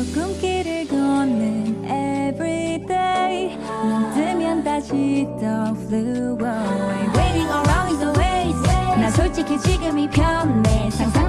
조금길을 걷는 everyday 눈뜨면 다시 또 flew away Waiting around is a waste 나 솔직히 지금이 편해 상상